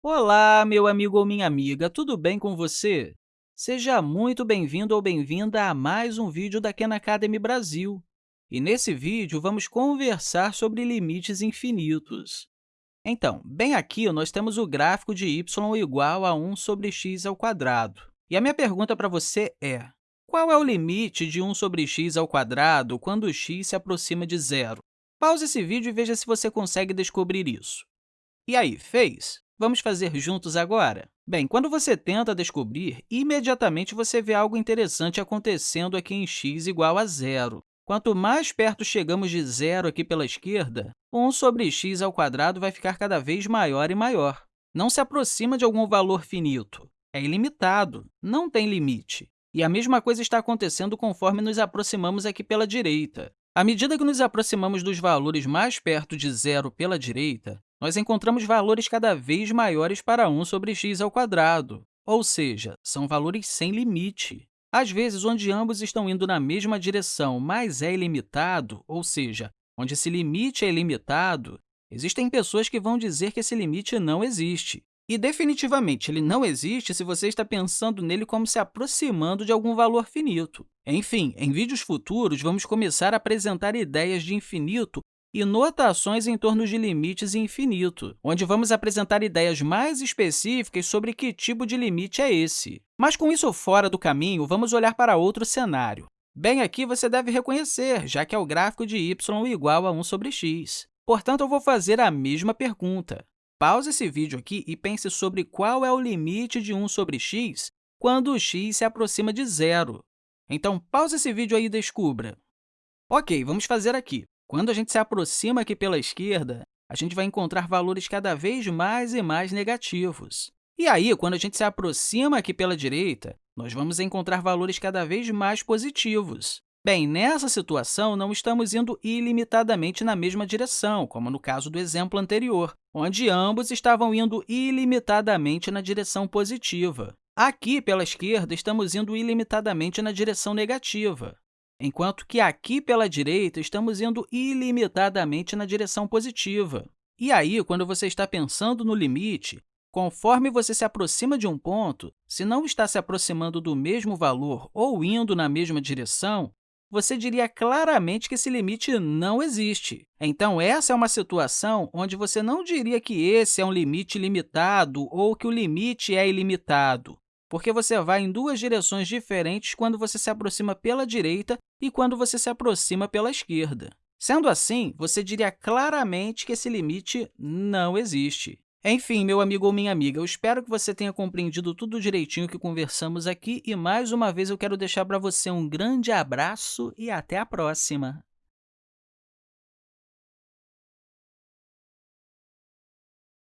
Olá, meu amigo ou minha amiga, tudo bem com você? Seja muito bem-vindo ou bem-vinda a mais um vídeo da Khan Academy Brasil. E nesse vídeo, vamos conversar sobre limites infinitos. Então, bem aqui, nós temos o gráfico de y igual a 1 sobre x ao quadrado. E a minha pergunta para você é, qual é o limite de 1 sobre x ao quadrado quando x se aproxima de zero? Pause esse vídeo e veja se você consegue descobrir isso. E aí, fez? Vamos fazer juntos agora? Bem, quando você tenta descobrir, imediatamente você vê algo interessante acontecendo aqui em x igual a zero. Quanto mais perto chegamos de zero aqui pela esquerda, 1 sobre x ao quadrado vai ficar cada vez maior e maior. Não se aproxima de algum valor finito. É ilimitado, não tem limite. E a mesma coisa está acontecendo conforme nos aproximamos aqui pela direita. À medida que nos aproximamos dos valores mais perto de zero pela direita, nós encontramos valores cada vez maiores para 1 sobre x ao quadrado, ou seja, são valores sem limite. Às vezes, onde ambos estão indo na mesma direção, mas é ilimitado, ou seja, onde esse limite é ilimitado, existem pessoas que vão dizer que esse limite não existe. E, definitivamente, ele não existe se você está pensando nele como se aproximando de algum valor finito. Enfim, em vídeos futuros, vamos começar a apresentar ideias de infinito e notações em torno de limites e infinito, onde vamos apresentar ideias mais específicas sobre que tipo de limite é esse. Mas, com isso fora do caminho, vamos olhar para outro cenário. Bem, aqui você deve reconhecer, já que é o gráfico de y igual a 1 sobre x. Portanto, eu vou fazer a mesma pergunta. Pause esse vídeo aqui e pense sobre qual é o limite de 1 sobre x quando x se aproxima de zero. Então, pause esse vídeo aí e descubra. Ok, vamos fazer aqui. Quando a gente se aproxima aqui pela esquerda, a gente vai encontrar valores cada vez mais e mais negativos. E aí, quando a gente se aproxima aqui pela direita, nós vamos encontrar valores cada vez mais positivos. Bem, nessa situação, não estamos indo ilimitadamente na mesma direção, como no caso do exemplo anterior, onde ambos estavam indo ilimitadamente na direção positiva. Aqui, pela esquerda, estamos indo ilimitadamente na direção negativa enquanto que aqui pela direita estamos indo ilimitadamente na direção positiva. E aí, quando você está pensando no limite, conforme você se aproxima de um ponto, se não está se aproximando do mesmo valor ou indo na mesma direção, você diria claramente que esse limite não existe. Então, essa é uma situação onde você não diria que esse é um limite limitado ou que o limite é ilimitado porque você vai em duas direções diferentes quando você se aproxima pela direita e quando você se aproxima pela esquerda. Sendo assim, você diria claramente que esse limite não existe. Enfim, meu amigo ou minha amiga, eu espero que você tenha compreendido tudo direitinho que conversamos aqui e, mais uma vez, eu quero deixar para você um grande abraço e até a próxima!